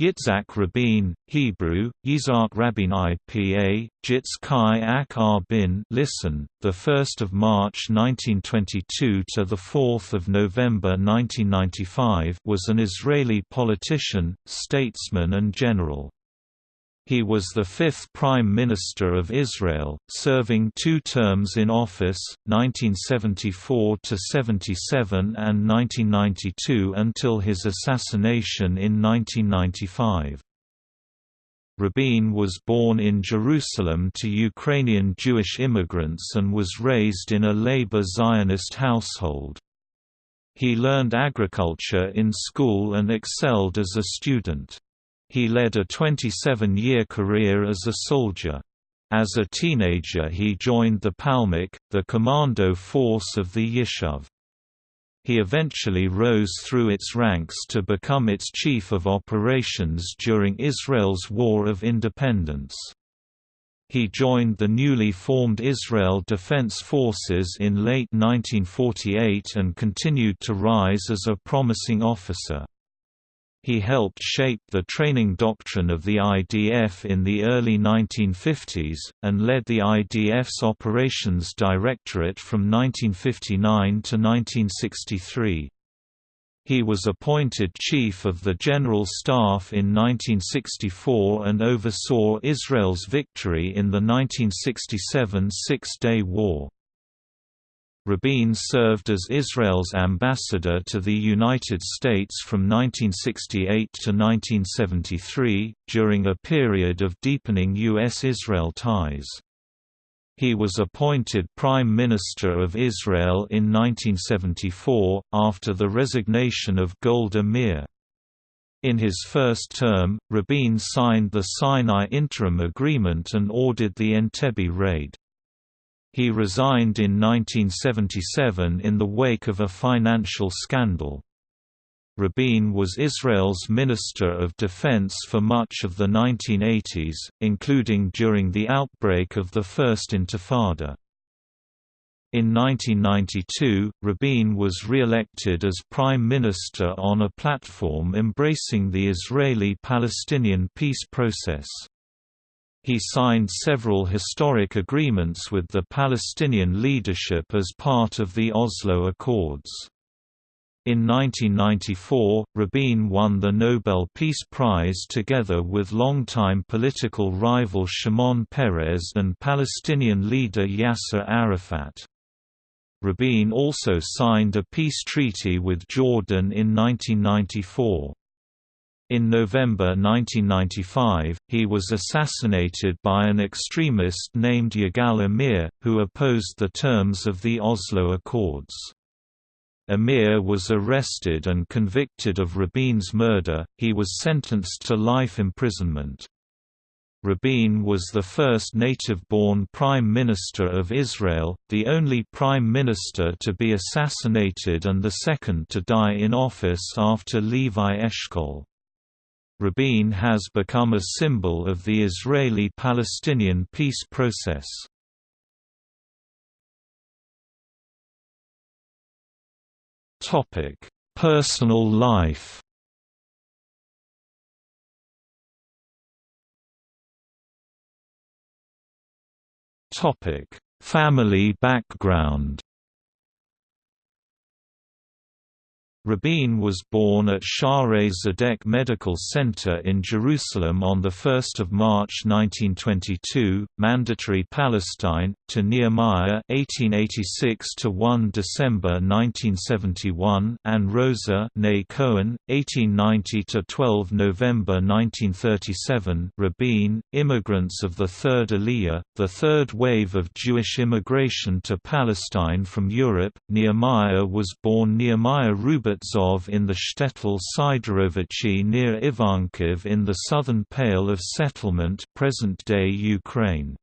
Yitzhak Rabin, Hebrew, Yitzhak Rabin IPA, Jitz Kai Ak ah Bin listen, 1 March 1922 to 4 November 1995 was an Israeli politician, statesman and general. He was the fifth Prime Minister of Israel, serving two terms in office, 1974–77 and 1992 until his assassination in 1995. Rabin was born in Jerusalem to Ukrainian Jewish immigrants and was raised in a labor Zionist household. He learned agriculture in school and excelled as a student. He led a 27-year career as a soldier. As a teenager he joined the Palmach, the commando force of the Yishuv. He eventually rose through its ranks to become its chief of operations during Israel's War of Independence. He joined the newly formed Israel Defense Forces in late 1948 and continued to rise as a promising officer. He helped shape the training doctrine of the IDF in the early 1950s, and led the IDF's Operations Directorate from 1959 to 1963. He was appointed Chief of the General Staff in 1964 and oversaw Israel's victory in the 1967 Six-Day War. Rabin served as Israel's ambassador to the United States from 1968 to 1973, during a period of deepening U.S.-Israel ties. He was appointed Prime Minister of Israel in 1974, after the resignation of Golda Meir. In his first term, Rabin signed the Sinai Interim Agreement and ordered the Entebbe raid. He resigned in 1977 in the wake of a financial scandal. Rabin was Israel's Minister of Defense for much of the 1980s, including during the outbreak of the First Intifada. In 1992, Rabin was re-elected as Prime Minister on a platform embracing the Israeli-Palestinian peace process. He signed several historic agreements with the Palestinian leadership as part of the Oslo Accords. In 1994, Rabin won the Nobel Peace Prize together with longtime political rival Shimon Peres and Palestinian leader Yasser Arafat. Rabin also signed a peace treaty with Jordan in 1994. In November 1995, he was assassinated by an extremist named Yigal Amir, who opposed the terms of the Oslo Accords. Amir was arrested and convicted of Rabin's murder, he was sentenced to life imprisonment. Rabin was the first native-born Prime Minister of Israel, the only Prime Minister to be assassinated and the second to die in office after Levi Eshkol. Rabin has become a symbol of the Israeli-Palestinian peace process. Personal life Family background Rabin was born at Shaarei Zedek Medical Center in Jerusalem on 1 March 1922, mandatory Palestine, to Nehemiah 1886 to 1 December 1971 and Rosa Cohen, 1890–12 November 1937 Rabin, immigrants of the Third Aliyah, the third wave of Jewish immigration to Palestine from Europe. Nehemiah was born Nehemiah Rubin Robertsov in the shtetl Sidorovichi near Ivankiv in the southern Pale of Settlement present-day Ukraine.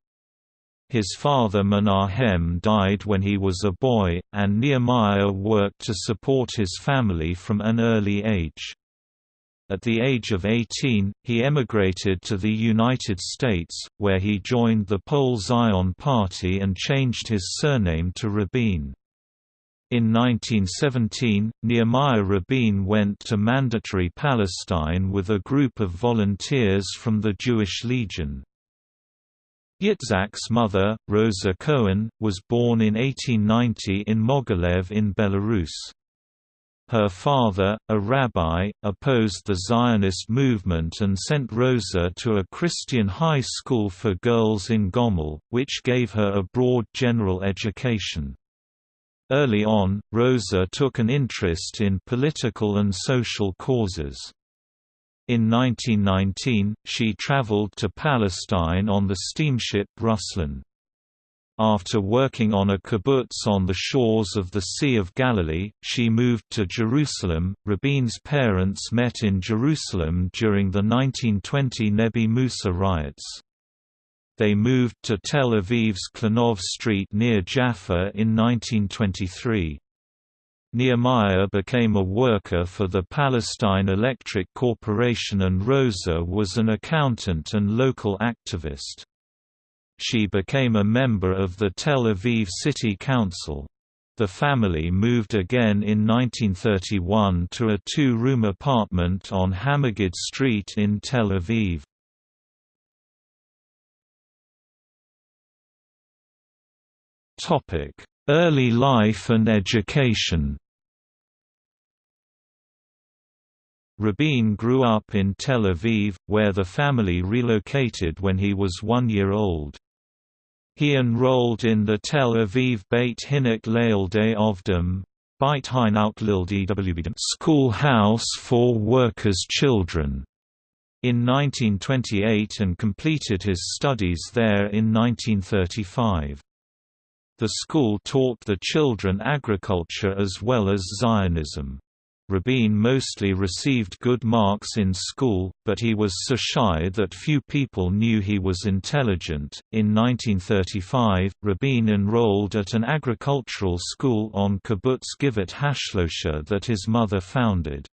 His father Menahem died when he was a boy, and Nehemiah worked to support his family from an early age. At the age of 18, he emigrated to the United States, where he joined the Poale Zion Party and changed his surname to Rabin. In 1917, Nehemiah Rabin went to Mandatory Palestine with a group of volunteers from the Jewish Legion. Yitzhak's mother, Rosa Cohen, was born in 1890 in Mogilev in Belarus. Her father, a rabbi, opposed the Zionist movement and sent Rosa to a Christian high school for girls in Gomel, which gave her a broad general education. Early on, Rosa took an interest in political and social causes. In 1919, she traveled to Palestine on the steamship Ruslan. After working on a kibbutz on the shores of the Sea of Galilee, she moved to Jerusalem. Rabin's parents met in Jerusalem during the 1920 Nebi Musa riots. They moved to Tel Aviv's Klanov Street near Jaffa in 1923. Nehemiah became a worker for the Palestine Electric Corporation and Rosa was an accountant and local activist. She became a member of the Tel Aviv City Council. The family moved again in 1931 to a two-room apartment on Hamagid Street in Tel Aviv. Early life and education. Rabin grew up in Tel Aviv, where the family relocated when he was one year old. He enrolled in the Tel Aviv Beit Hinuch Leyaldei Ovdim schoolhouse for workers' children in 1928 and completed his studies there in 1935. The school taught the children agriculture as well as Zionism. Rabin mostly received good marks in school, but he was so shy that few people knew he was intelligent. In 1935, Rabin enrolled at an agricultural school on Kibbutz Givat Hashlosha that his mother founded.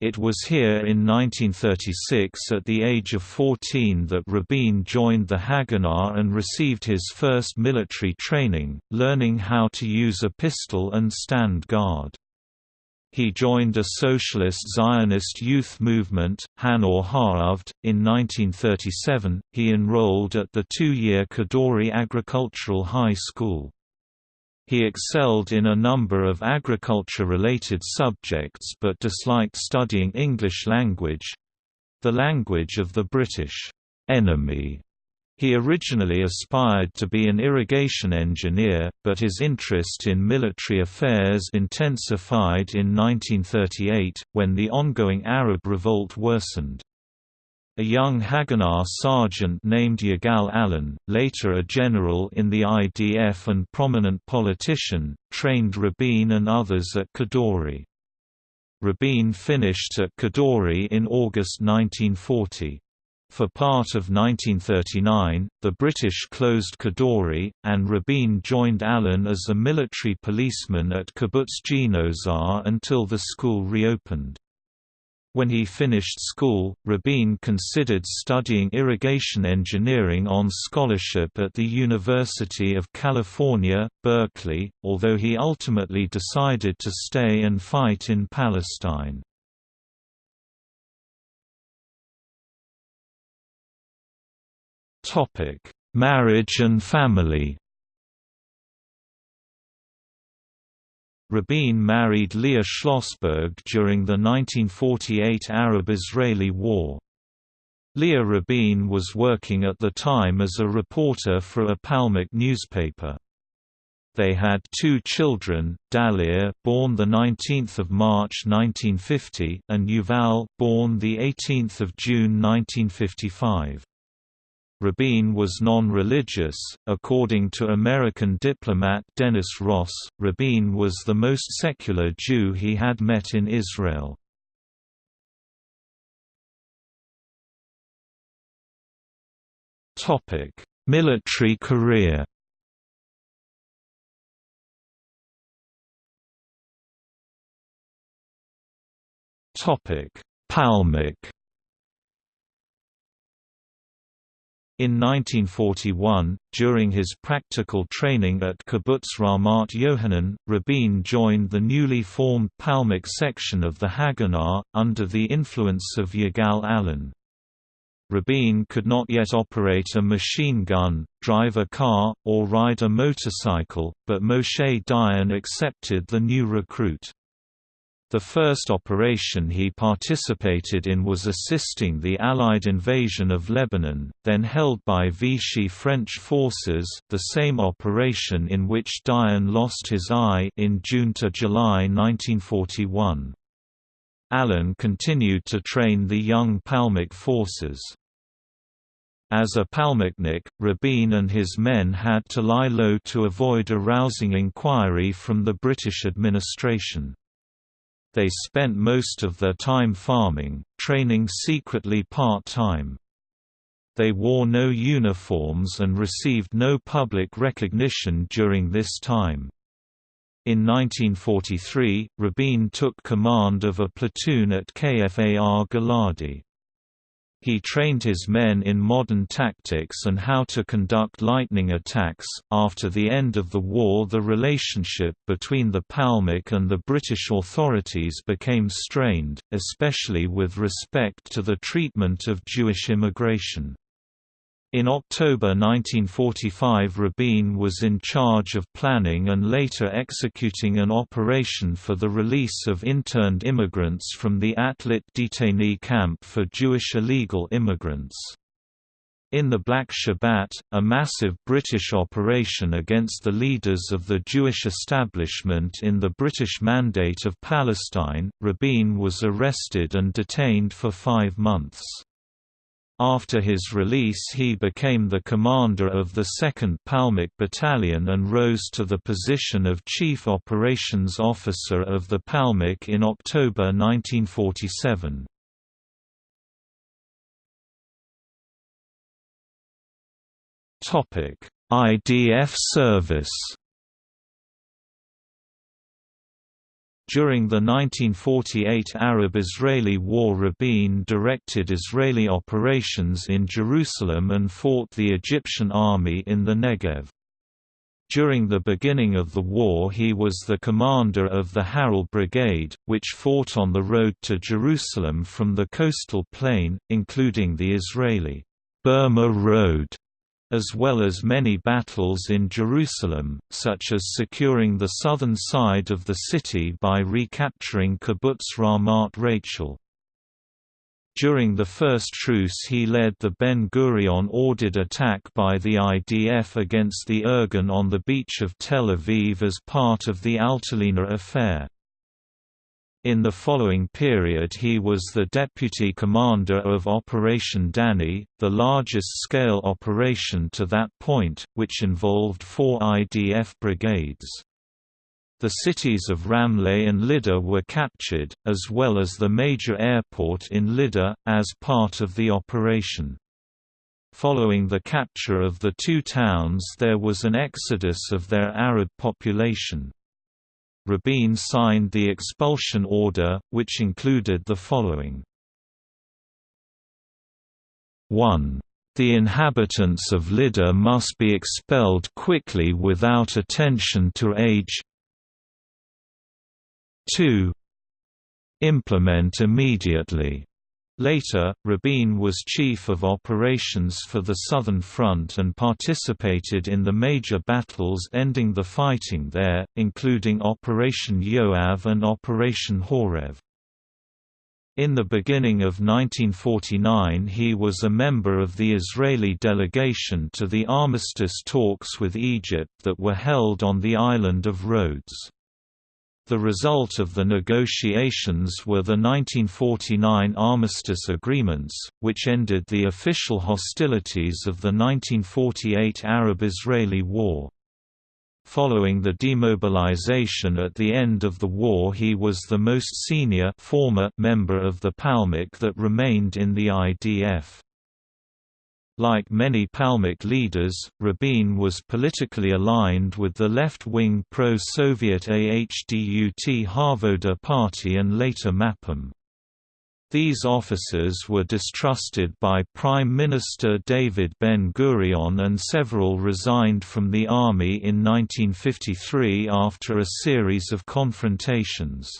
It was here in 1936 at the age of 14 that Rabin joined the Haganah and received his first military training, learning how to use a pistol and stand guard. He joined a socialist Zionist youth movement, HaNoar HaOved. In 1937, he enrolled at the two-year Kadori Agricultural High School. He excelled in a number of agriculture-related subjects but disliked studying English language—the language of the British enemy. He originally aspired to be an irrigation engineer, but his interest in military affairs intensified in 1938, when the ongoing Arab revolt worsened. A young Haganah sergeant named Yigal Allon, later a general in the IDF and prominent politician, trained Rabin and others at Kadori. Rabin finished at Kadori in August 1940. For part of 1939, the British closed Kadori, and Rabin joined Allon as a military policeman at Kibbutz Ginosar until the school reopened. When he finished school, Rabin considered studying irrigation engineering on scholarship at the University of California, Berkeley, although he ultimately decided to stay and fight in Palestine. Marriage and family Rabin married Leah Schlossberg during the 1948 Arab-Israeli War. Leah Rabin was working at the time as a reporter for a Palmach newspaper. They had two children, Dalia, born the 19th of March 1950, and Yuval, born the 18th of June 1955. Rabin was non-religious. According to American diplomat Dennis Ross, Rabin was the most secular Jew he had met in Israel. Topic: Military career. Topic: Palmach In 1941, during his practical training at Kibbutz Ramat Yohanan, Rabin joined the newly formed Palmach section of the Haganah, under the influence of Yigal Allon. Rabin could not yet operate a machine gun, drive a car, or ride a motorcycle, but Moshe Dayan accepted the new recruit. The first operation he participated in was assisting the Allied invasion of Lebanon, then held by Vichy French forces the same operation in which Dayan lost his eye in June to July 1941. Allon continued to train the young Palmach forces. As a Palmachnik, Rabin and his men had to lie low to avoid arousing inquiry from the British administration. They spent most of their time farming, training secretly part-time. They wore no uniforms and received no public recognition during this time. In 1943, Rabin took command of a platoon at Kfar Giladi. He trained his men in modern tactics and how to conduct lightning attacks. After the end of the war, the relationship between the Palmach and the British authorities became strained, especially with respect to the treatment of Jewish immigration. In October 1945 Rabin was in charge of planning and later executing an operation for the release of interned immigrants from the Atlit detainee camp for Jewish illegal immigrants. In the Black Shabbat, a massive British operation against the leaders of the Jewish establishment in the British Mandate of Palestine, Rabin was arrested and detained for five months. After his release he became the commander of the 2nd Palmach Battalion and rose to the position of Chief Operations Officer of the Palmach in October 1947. IDF service During the 1948 Arab-Israeli War Rabin directed Israeli operations in Jerusalem and fought the Egyptian army in the Negev. During the beginning of the war he was the commander of the Harel Brigade, which fought on the road to Jerusalem from the coastal plain, including the Israeli Burma Road as well as many battles in Jerusalem, such as securing the southern side of the city by recapturing Kibbutz Ramat Rachel. During the first truce he led the Ben-Gurion-ordered attack by the IDF against the Irgun on the beach of Tel Aviv as part of the Altalena affair. In the following period he was the deputy commander of Operation Danny, the largest-scale operation to that point, which involved four IDF brigades. The cities of Ramleh and Lydda were captured, as well as the major airport in Lydda, as part of the operation. Following the capture of the two towns there was an exodus of their Arab population. Rabin signed the expulsion order, which included the following. 1. The inhabitants of Lydda must be expelled quickly without attention to age 2. Implement immediately Later, Rabin was chief of operations for the Southern Front and participated in the major battles ending the fighting there, including Operation Yoav and Operation Horev. In the beginning of 1949 he was a member of the Israeli delegation to the armistice talks with Egypt that were held on the island of Rhodes. The result of the negotiations were the 1949 armistice agreements, which ended the official hostilities of the 1948 Arab-Israeli War. Following the demobilization at the end of the war he was the most senior former member of the Palmach that remained in the IDF. Like many Palmach leaders, Rabin was politically aligned with the left-wing pro-Soviet AHDUT HaAvoda party and later Mapam. These officers were distrusted by Prime Minister David Ben-Gurion and several resigned from the army in 1953 after a series of confrontations.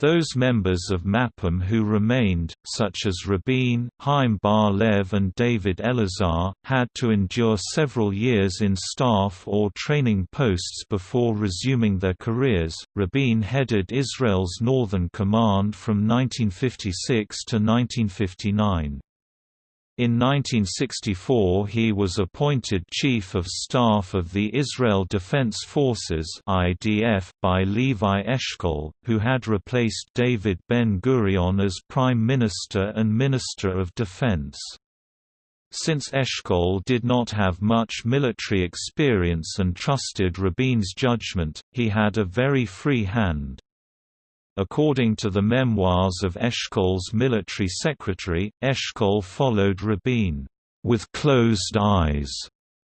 Those members of MAPAM who remained, such as Rabin, Chaim Bar-Lev and David Elazar, had to endure several years in staff or training posts before resuming their careers. Rabin headed Israel's Northern Command from 1956 to 1959. In 1964 he was appointed Chief of Staff of the Israel Defense Forces (IDF) by Levi Eshkol, who had replaced David Ben-Gurion as Prime Minister and Minister of Defense. Since Eshkol did not have much military experience and trusted Rabin's judgment, he had a very free hand. According to the memoirs of Eshkol's military secretary, Eshkol followed Rabin, with closed eyes.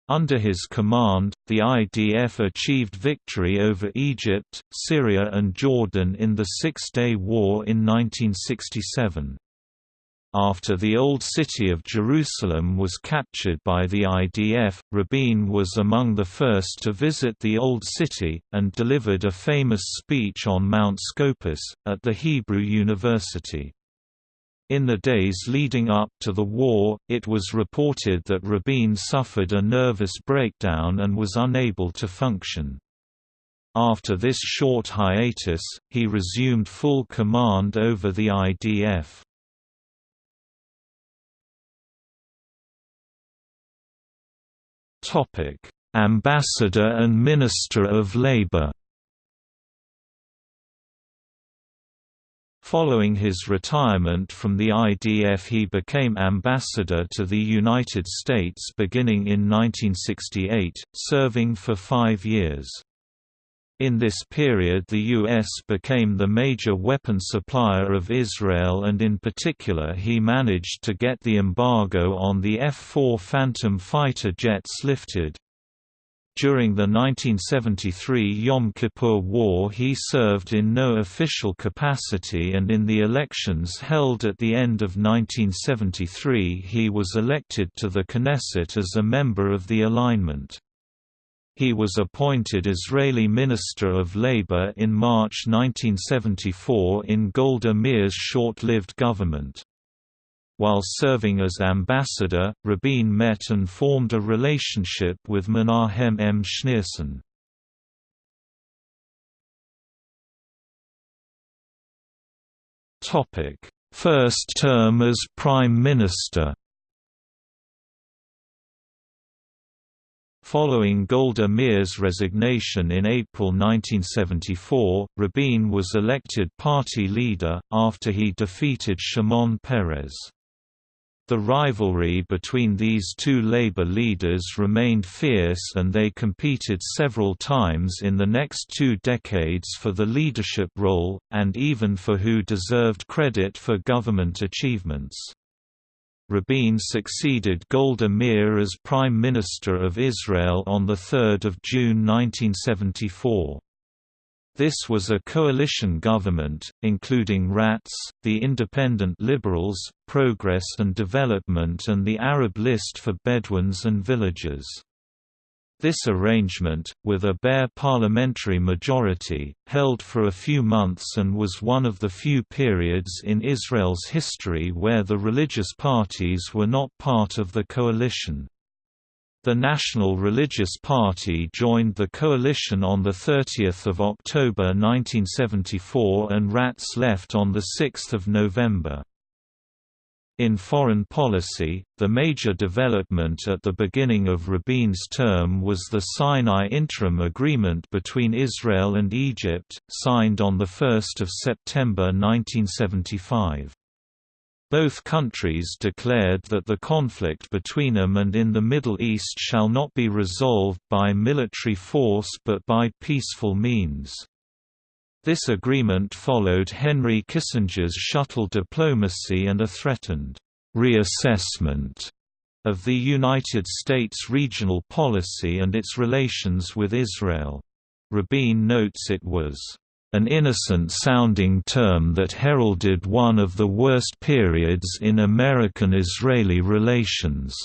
Under his command, the IDF achieved victory over Egypt, Syria and Jordan in the Six-Day War in 1967. After the Old City of Jerusalem was captured by the IDF, Rabin was among the first to visit the Old City, and delivered a famous speech on Mount Scopus, at the Hebrew University. In the days leading up to the war, it was reported that Rabin suffered a nervous breakdown and was unable to function. After this short hiatus, he resumed full command over the IDF. Ambassador and Minister of Labour. Following his retirement from the IDF he became ambassador to the United States beginning in 1968, serving for five years. In this period the U.S. became the major weapon supplier of Israel and in particular he managed to get the embargo on the F-4 Phantom fighter jets lifted. During the 1973 Yom Kippur War he served in no official capacity and in the elections held at the end of 1973 he was elected to the Knesset as a member of the alignment. He was appointed Israeli Minister of Labour in March 1974 in Golda Meir's short-lived government. While serving as ambassador, Rabin met and formed a relationship with Menahem M. Schneerson. First term as Prime Minister Following Golda Meir's resignation in April 1974, Rabin was elected party leader, after he defeated Shimon Peres. The rivalry between these two labor leaders remained fierce and they competed several times in the next two decades for the leadership role, and even for who deserved credit for government achievements. Rabin succeeded Golda Meir as Prime Minister of Israel on 3 June 1974. This was a coalition government, including Ratz, the Independent Liberals, Progress and Development and the Arab List for Bedouins and Villagers. This arrangement, with a bare parliamentary majority, held for a few months and was one of the few periods in Israel's history where the religious parties were not part of the coalition. The National Religious Party joined the coalition on 30 October 1974 and Ratz left on 6 November. In foreign policy, the major development at the beginning of Rabin's term was the Sinai Interim Agreement between Israel and Egypt, signed on 1 September 1975. Both countries declared that the conflict between them and in the Middle East shall not be resolved by military force but by peaceful means. This agreement followed Henry Kissinger's shuttle diplomacy and a threatened reassessment of the United States regional policy and its relations with Israel. Rabin notes it was an innocent-sounding term that heralded one of the worst periods in American-Israeli relations.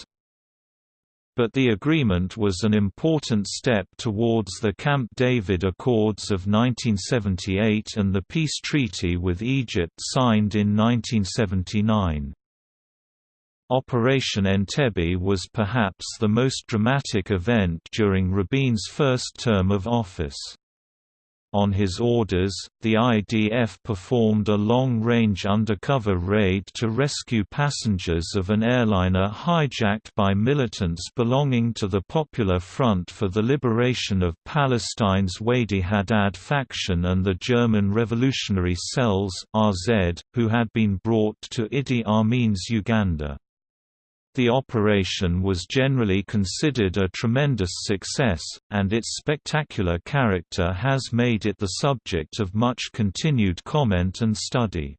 But the agreement was an important step towards the Camp David Accords of 1978 and the peace treaty with Egypt signed in 1979. Operation Entebbe was perhaps the most dramatic event during Rabin's first term of office. On his orders, the IDF performed a long-range undercover raid to rescue passengers of an airliner hijacked by militants belonging to the Popular Front for the Liberation of Palestine's Wadi Haddad faction and the German Revolutionary Cells RZ, who had been brought to Idi Amin's Uganda. The operation was generally considered a tremendous success, and its spectacular character has made it the subject of much continued comment and study.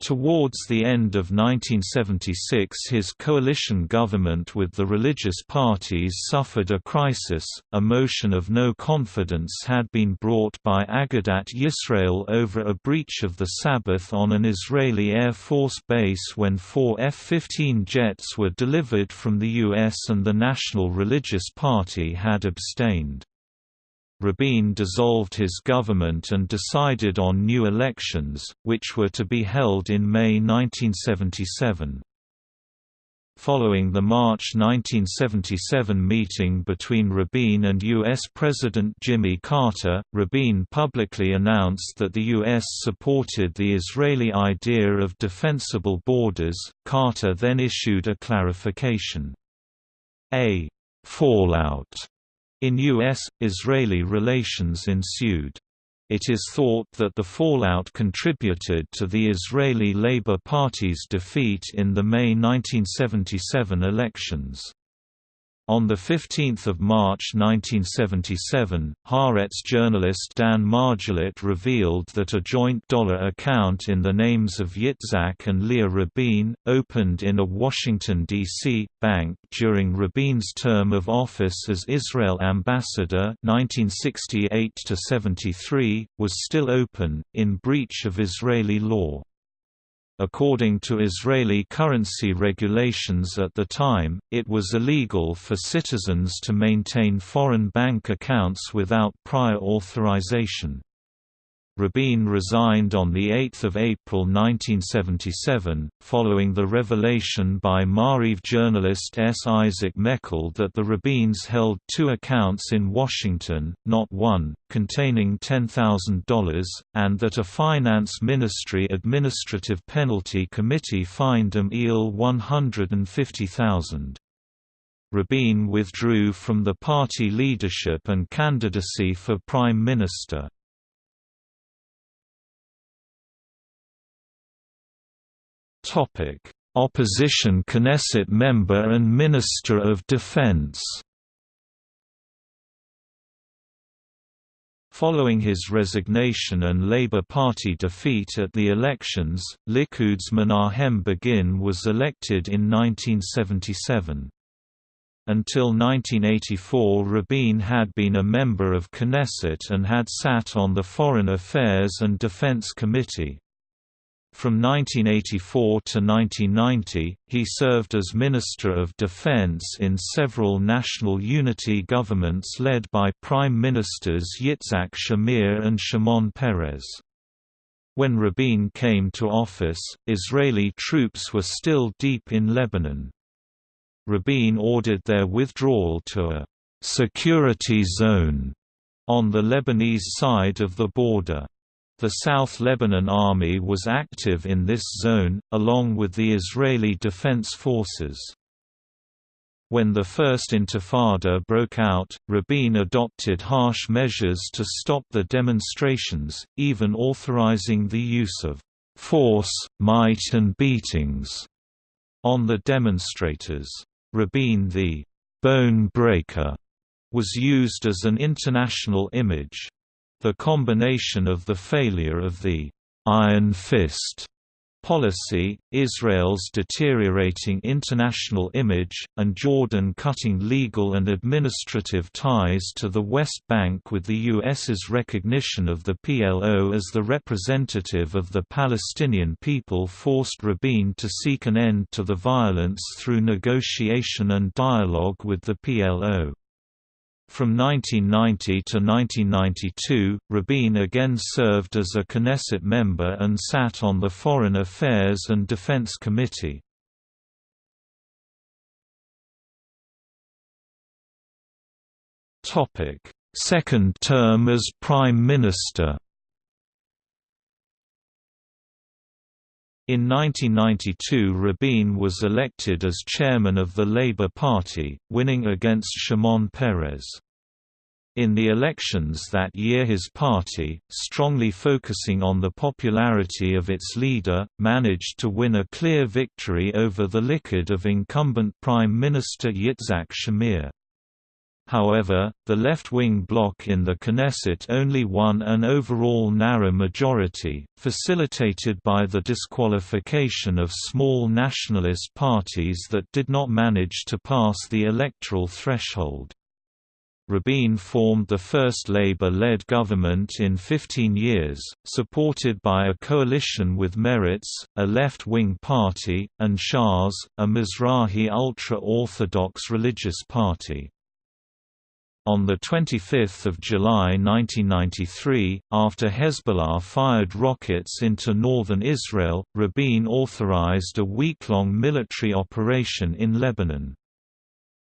Towards the end of 1976 his coalition government with the religious parties suffered a crisis. A motion of no confidence had been brought by Agudath Yisrael over a breach of the Sabbath on an Israeli Air Force base when four F-15 jets were delivered from the U.S. and the National Religious Party had abstained. Rabin dissolved his government and decided on new elections, which were to be held in May 1977. Following the March 1977 meeting between Rabin and U.S. President Jimmy Carter, Rabin publicly announced that the U.S. supported the Israeli idea of defensible borders. Carter then issued a clarification. A fallout in U.S.-Israeli relations ensued. It is thought that the fallout contributed to the Israeli Labour Party's defeat in the May 1977 elections. On 15 March 1977, Haaretz journalist Dan Margalit revealed that a joint dollar account in the names of Yitzhak and Leah Rabin, opened in a Washington, D.C., bank during Rabin's term of office as Israel ambassador 1968 was still open, in breach of Israeli law. According to Israeli currency regulations at the time, it was illegal for citizens to maintain foreign bank accounts without prior authorization. Rabin resigned on 8 April 1977, following the revelation by Ma'ariv journalist S. Isaac Meckel that the Rabins held two accounts in Washington, not one, containing $10,000, and that a Finance Ministry Administrative Penalty Committee fined them EIL 150,000. Rabin withdrew from the party leadership and candidacy for Prime Minister. Opposition Knesset member and Minister of Defense. Following his resignation and Labour Party defeat at the elections, Likud's Menahem Begin was elected in 1977. Until 1984 Rabin had been a member of Knesset and had sat on the Foreign Affairs and Defense Committee. From 1984 to 1990, he served as Minister of Defense in several national unity governments led by Prime Ministers Yitzhak Shamir and Shimon Peres. When Rabin came to office, Israeli troops were still deep in Lebanon. Rabin ordered their withdrawal to a «security zone» on the Lebanese side of the border. The South Lebanon Army was active in this zone, along with the Israeli Defense Forces. When the First Intifada broke out, Rabin adopted harsh measures to stop the demonstrations, even authorizing the use of force, might and beatings on the demonstrators. Rabin the «bone breaker» was used as an international image. The combination of the failure of the «Iron Fist» policy, Israel's deteriorating international image, and Jordan cutting legal and administrative ties to the West Bank with the U.S.'s recognition of the PLO as the representative of the Palestinian people forced Rabin to seek an end to the violence through negotiation and dialogue with the PLO. From 1990 to 1992, Rabin again served as a Knesset member and sat on the Foreign Affairs and Defense Committee. Second term as Prime Minister In 1992 Rabin was elected as chairman of the Labour Party, winning against Shimon Peres. In the elections that year his party, strongly focusing on the popularity of its leader, managed to win a clear victory over the Likud of incumbent Prime Minister Yitzhak Shamir. However, the left-wing bloc in the Knesset only won an overall narrow majority, facilitated by the disqualification of small nationalist parties that did not manage to pass the electoral threshold. Rabin formed the first Labour-led government in 15 years, supported by a coalition with Meretz, a left-wing party, and Shas, a Mizrahi ultra-Orthodox religious party. On 25 July 1993, after Hezbollah fired rockets into northern Israel, Rabin authorized a week-long military operation in Lebanon.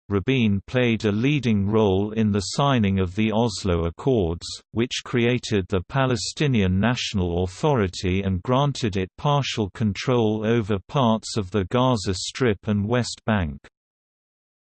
Rabin played a leading role in the signing of the Oslo Accords, which created the Palestinian National Authority and granted it partial control over parts of the Gaza Strip and West Bank.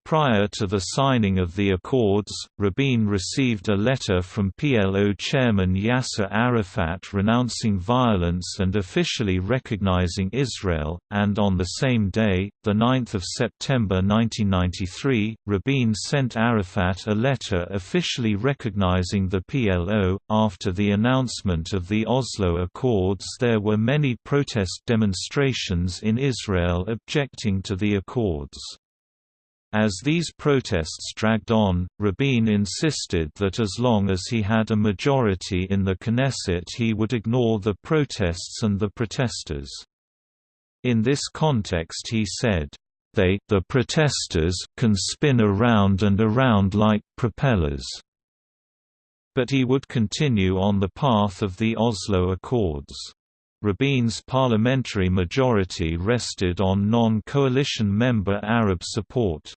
Prior to the signing of the accords, Rabin received a letter from PLO chairman Yasser Arafat renouncing violence and officially recognizing Israel, and on the same day, 9 September 1993, Rabin sent Arafat a letter officially recognizing the PLO. After the announcement of the Oslo Accords there were many protest demonstrations in Israel objecting to the accords. As these protests dragged on, Rabin insisted that as long as he had a majority in the Knesset he would ignore the protests and the protesters. In this context he said, "...they the protesters can spin around and around like propellers." But he would continue on the path of the Oslo Accords. Rabin's parliamentary majority rested on non-coalition member Arab support.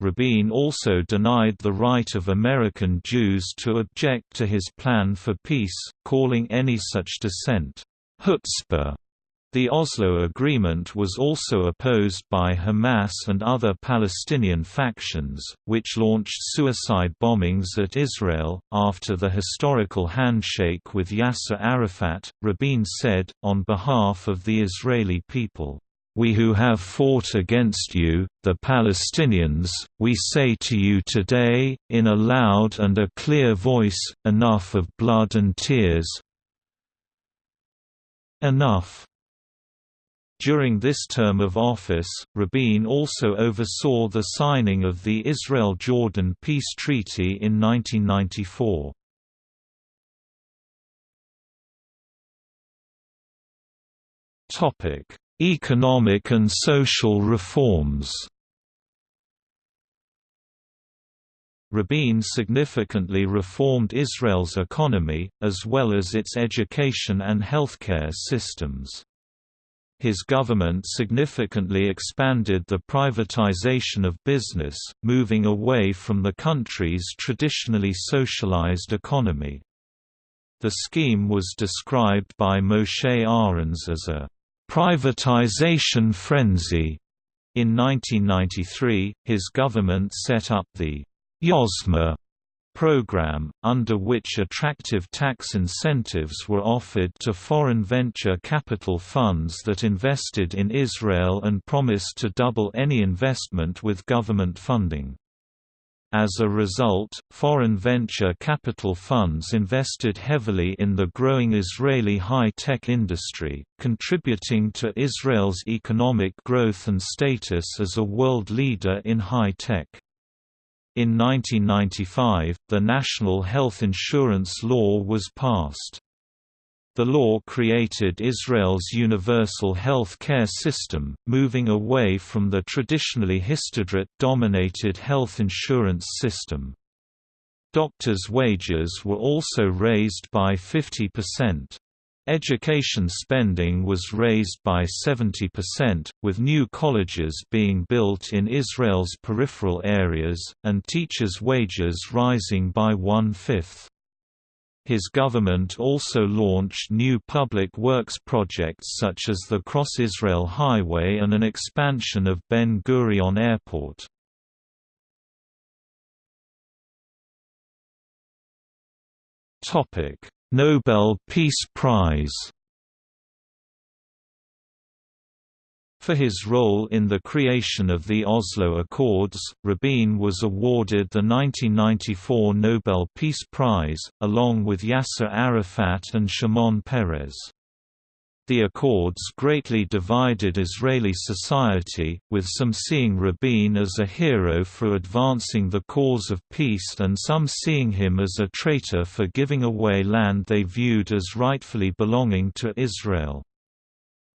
Rabin also denied the right of American Jews to object to his plan for peace, calling any such dissent, chutzpah. The Oslo Agreement was also opposed by Hamas and other Palestinian factions, which launched suicide bombings at Israel. After the historical handshake with Yasser Arafat, Rabin said, on behalf of the Israeli people, we who have fought against you, the Palestinians, we say to you today, in a loud and a clear voice, enough of blood and tears enough. During this term of office, Rabin also oversaw the signing of the Israel-Jordan Peace Treaty in 1994. Topic Economic and social reforms Rabin significantly reformed Israel's economy, as well as its education and healthcare systems. His government significantly expanded the privatization of business, moving away from the country's traditionally socialized economy. The scheme was described by Moshe Arens as a privatization frenzy. In 1993, his government set up the Yozma program, under which attractive tax incentives were offered to foreign venture capital funds that invested in Israel and promised to double any investment with government funding. As a result, foreign venture capital funds invested heavily in the growing Israeli high-tech industry, contributing to Israel's economic growth and status as a world leader in high-tech. In 1995, the National Health Insurance Law was passed. The law created Israel's universal health care system, moving away from the traditionally Histadrut-dominated health insurance system. Doctors' wages were also raised by 50%. Education spending was raised by 70%, with new colleges being built in Israel's peripheral areas, and teachers' wages rising by one-fifth. His government also launched new public works projects such as the Cross Israel Highway and an expansion of Ben Gurion Airport. Nobel Peace Prize For his role in the creation of the Oslo Accords, Rabin was awarded the 1994 Nobel Peace Prize, along with Yasser Arafat and Shimon Peres. The Accords greatly divided Israeli society, with some seeing Rabin as a hero for advancing the cause of peace and some seeing him as a traitor for giving away land they viewed as rightfully belonging to Israel.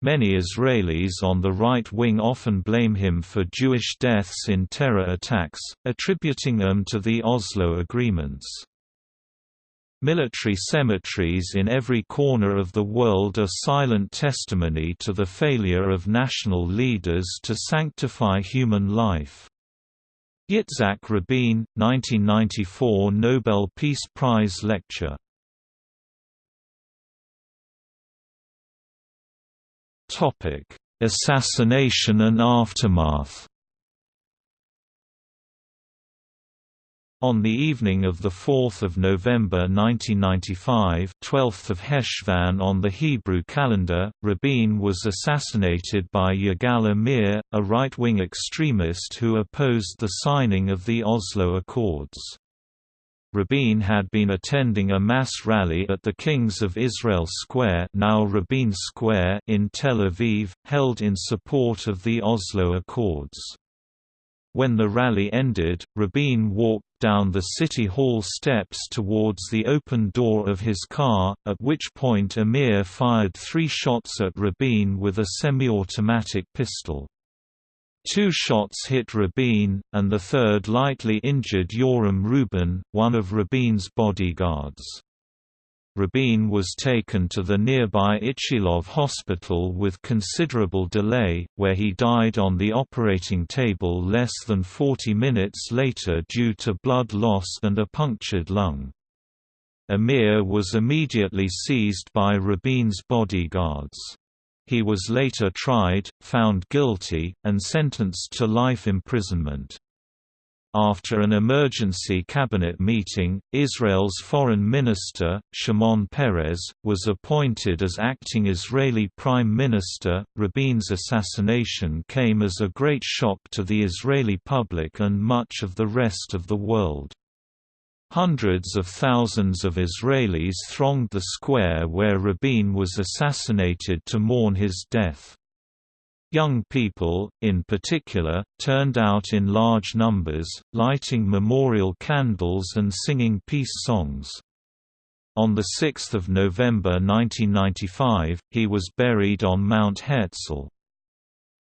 Many Israelis on the right wing often blame him for Jewish deaths in terror attacks, attributing them to the Oslo agreements. Military cemeteries in every corner of the world are silent testimony to the failure of national leaders to sanctify human life. Yitzhak Rabin, 1994 Nobel Peace Prize Lecture Assassination and aftermath. On the evening of 4 November 1995 12th of Heshvan on the Hebrew calendar, Rabin was assassinated by Yigal Amir, a right-wing extremist who opposed the signing of the Oslo Accords. Rabin had been attending a mass rally at the Kings of Israel Square, now Rabin Square in Tel Aviv, held in support of the Oslo Accords. When the rally ended, Rabin walked down the City Hall steps towards the open door of his car, at which point Amir fired three shots at Rabin with a semi-automatic pistol. Two shots hit Rabin, and the third lightly injured Yoram Rubin, one of Rabin's bodyguards. Rabin was taken to the nearby Ichilov hospital with considerable delay, where he died on the operating table less than 40 minutes later due to blood loss and a punctured lung. Amir was immediately seized by Rabin's bodyguards. He was later tried, found guilty, and sentenced to life imprisonment. After an emergency cabinet meeting, Israel's foreign minister, Shimon Peres, was appointed as acting Israeli prime minister. Rabin's assassination came as a great shock to the Israeli public and much of the rest of the world. Hundreds of thousands of Israelis thronged the square where Rabin was assassinated to mourn his death. Young people, in particular, turned out in large numbers, lighting memorial candles and singing peace songs. On 6 November 1995, he was buried on Mount Herzl.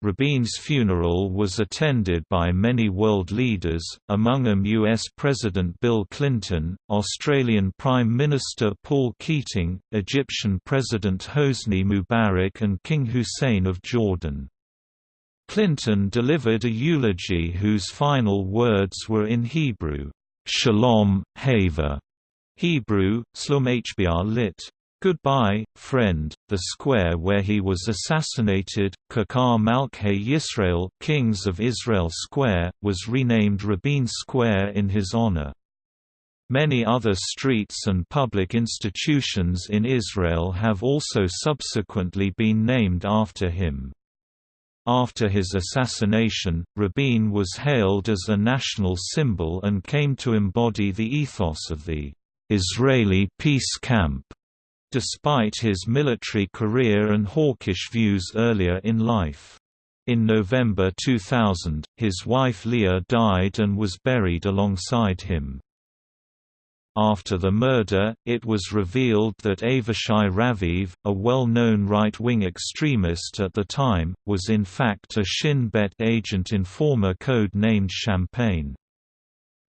Rabin's funeral was attended by many world leaders, among them US President Bill Clinton, Australian Prime Minister Paul Keating, Egyptian President Hosni Mubarak and King Hussein of Jordan. Clinton delivered a eulogy whose final words were in Hebrew, Shalom, Haver, Hebrew, Slum Hbr lit. Goodbye, Friend, the square where he was assassinated, Kikar Malkhei Yisrael Kings of Israel Square, was renamed Rabin Square in his honor. Many other streets and public institutions in Israel have also subsequently been named after him. After his assassination, Rabin was hailed as a national symbol and came to embody the ethos of the Israeli peace camp. Despite his military career and hawkish views earlier in life. In November 2000, his wife Leah died and was buried alongside him. After the murder, it was revealed that Avishai Raviv, a well-known right-wing extremist at the time, was in fact a Shin Bet agent informer code-named Champagne.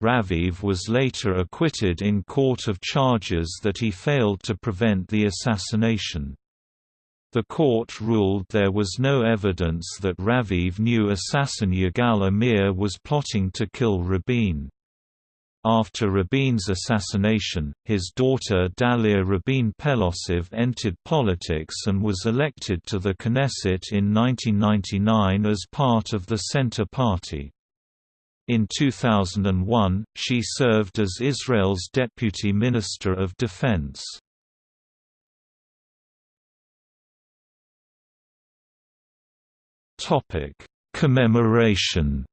Raviv was later acquitted in court of charges that he failed to prevent the assassination. The court ruled there was no evidence that Raviv knew assassin Yigal Amir was plotting to kill Rabin. After Rabin's assassination, his daughter Dalia Rabin Pelossof entered politics and was elected to the Knesset in 1999 as part of the Centre Party. In 2001, she served as Israel's Deputy Minister of Defense. Commemoration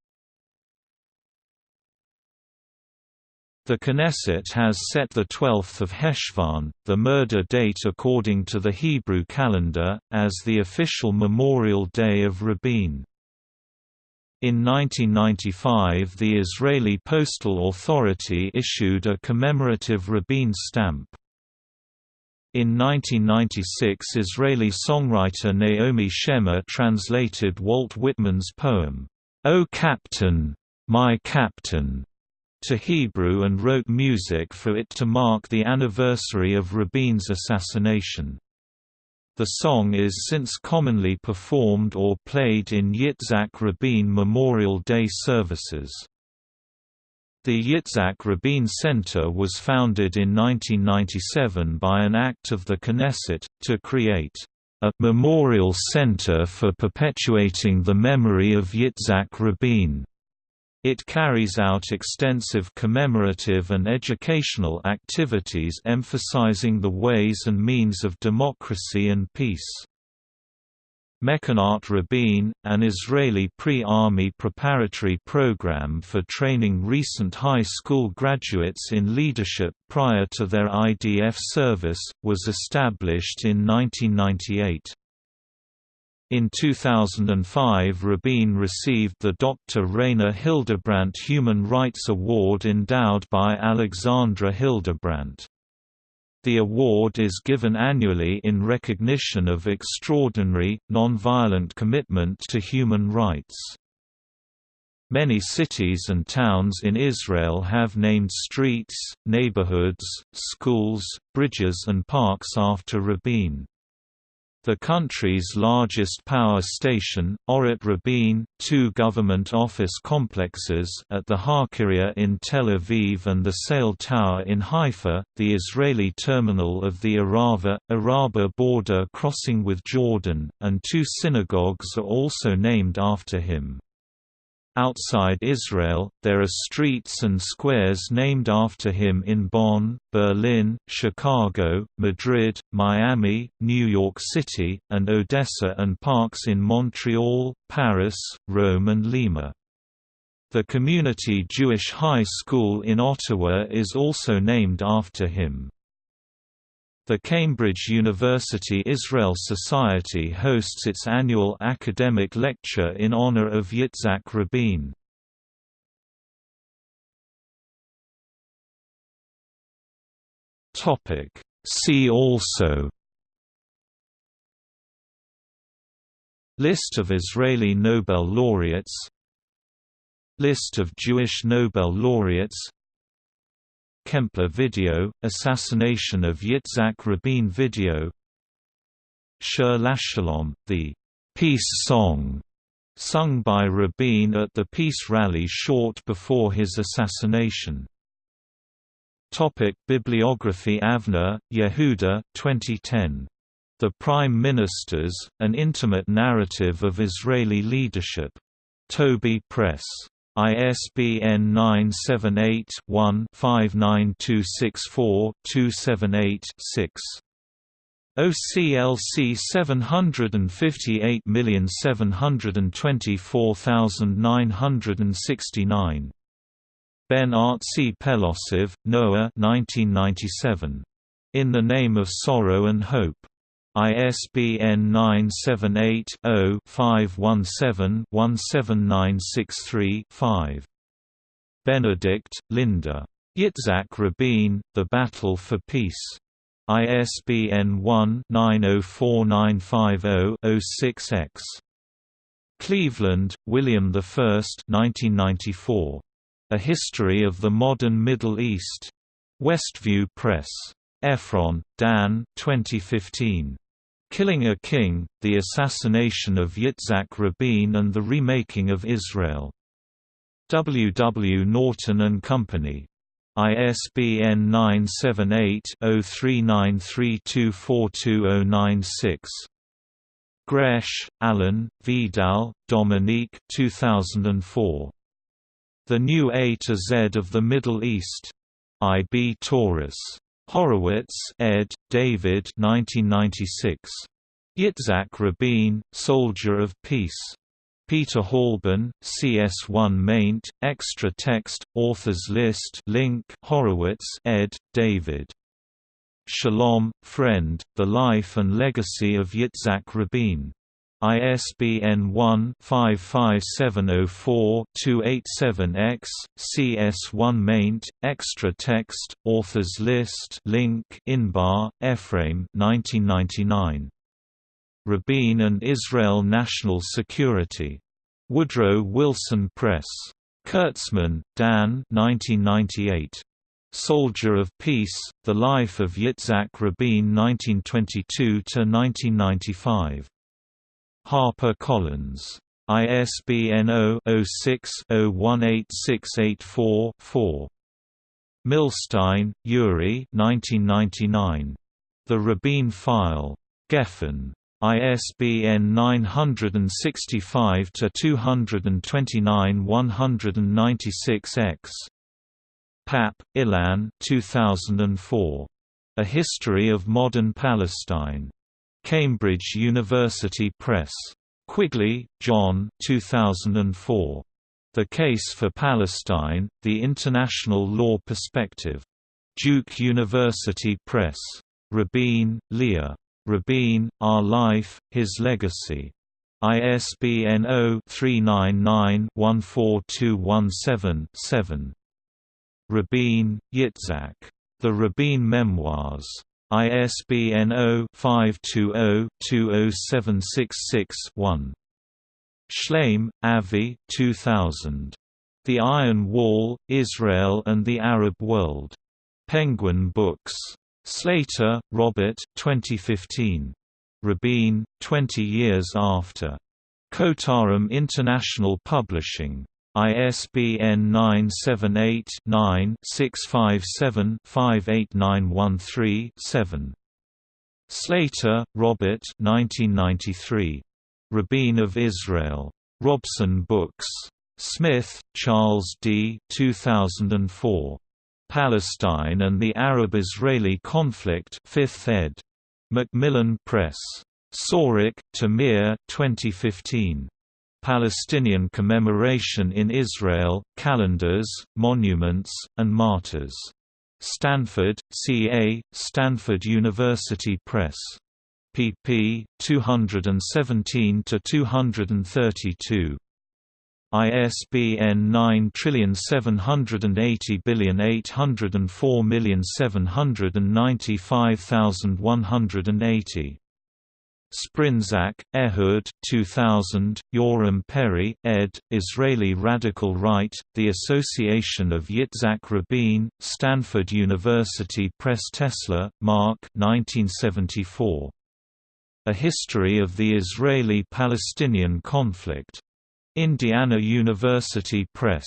The Knesset has set 12 Heshvan, the murder date according to the Hebrew calendar, as the official memorial day of Rabin. In 1995 the Israeli Postal Authority issued a commemorative Rabin stamp. In 1996 Israeli songwriter Naomi Shemer translated Walt Whitman's poem, "'O Captain, My Captain' to Hebrew and wrote music for it to mark the anniversary of Rabin's assassination. The song is since commonly performed or played in Yitzhak Rabin Memorial Day services. The Yitzhak Rabin Center was founded in 1997 by an act of the Knesset, to create a «memorial center for perpetuating the memory of Yitzhak Rabin». It carries out extensive commemorative and educational activities emphasizing the ways and means of democracy and peace. Mechinat Rabin, an Israeli pre-army preparatory program for training recent high school graduates in leadership prior to their IDF service, was established in 1998. In 2005 Rabin received the Dr. Rainer Hildebrandt Human Rights Award endowed by Alexandra Hildebrandt. The award is given annually in recognition of extraordinary, nonviolent commitment to human rights. Many cities and towns in Israel have named streets, neighborhoods, schools, bridges and parks after Rabin. The country's largest power station, Orot Rabin, two government office complexes at the HaKirya in Tel Aviv and the Sail Tower in Haifa, the Israeli terminal of the Arava, Araba border crossing with Jordan, and two synagogues are also named after him. Outside Israel, there are streets and squares named after him in Bonn, Berlin, Chicago, Madrid, Miami, New York City, and Odessa and parks in Montreal, Paris, Rome and Lima. The Community Jewish High School in Ottawa is also named after him. The Cambridge University Israel Society hosts its annual academic lecture in honor of Yitzhak Rabin. See also List of Israeli Nobel laureates List of Jewish Nobel laureates Kempler video, Assassination of Yitzhak Rabin video Shir LaShalom, the «peace song» sung by Rabin at the peace rally short before his assassination. Topic Bibliography Avner, Yehuda 2010. The Prime Ministers, An Intimate Narrative of Israeli Leadership. Toby Press. ISBN 978-1-59264-278-6. OCLC 758724969 Ben Artzi Pelossof, Noah 1997. In the Name of Sorrow and Hope. ISBN 978-0-517-17963-5. Benedict, Linda. Yitzhak Rabin, The Battle for Peace. ISBN 1-904950-06-X. Cleveland, William I 1994. A History of the Modern Middle East. Westview Press. Ephron, Dan 2015. Killing a King, The Assassination of Yitzhak Rabin and the Remaking of Israel. W. W. Norton & Company. ISBN 978-0393242096. Gresh, Alan, Vidal, Dominique 2004. The New A to Z of the Middle East. I. B. Tauris. Horowitz, ed. David 1996. Yitzhak Rabin, Soldier of Peace. Peter Halban, CS1 maint, extra text, authors list link Horowitz ed. David. Shalom, Friend, The Life and Legacy of Yitzhak Rabin. ISBN 1-55704-287-X, CS1 maint, extra text, authors list link Inbar, Ephraim 1999. Rabin and Israel National Security. Woodrow Wilson Press. Kurzman, Dan 1998. Soldier of Peace, The Life of Yitzhak Rabin 1922–1995. Harper Collins. ISBN 0-06-018684-4. Milstein, Yuri The Rabin File. Geffen. ISBN 965-229-196-X. Papp, Ilan 2004. A History of Modern Palestine. Cambridge University Press. Quigley, John 2004. The Case for Palestine, The International Law Perspective. Duke University Press. Rabin, Leah. Rabin, Our Life, His Legacy. ISBN 0-399-14217-7. Rabin, Yitzhak. The Rabin Memoirs. ISBN 0-520-20766-1. Shlaim, Avi 2000. The Iron Wall, Israel and the Arab World. Penguin Books. Slater, Robert 2015. Rabin, 20 Years After. Kotarim International Publishing. ISBN 978-9-657-58913-7. Slater, Robert 1993. Rabin of Israel. Robson Books. Smith, Charles D. 2004. Palestine and the Arab-Israeli Conflict 5th ed. Macmillan Press. Sorek, Tamir 2015. Palestinian Commemoration in Israel, Calendars, Monuments, and Martyrs. Stanford, CA, Stanford University Press. pp. 217–232. ISBN 9780804795180. Sprinzak, Ehud 2000, Yoram Peri, ed., Israeli Radical Right, The Association of Yitzhak Rabin, Stanford University Press Tessler, Mark 1974. A History of the Israeli-Palestinian Conflict. Indiana University Press.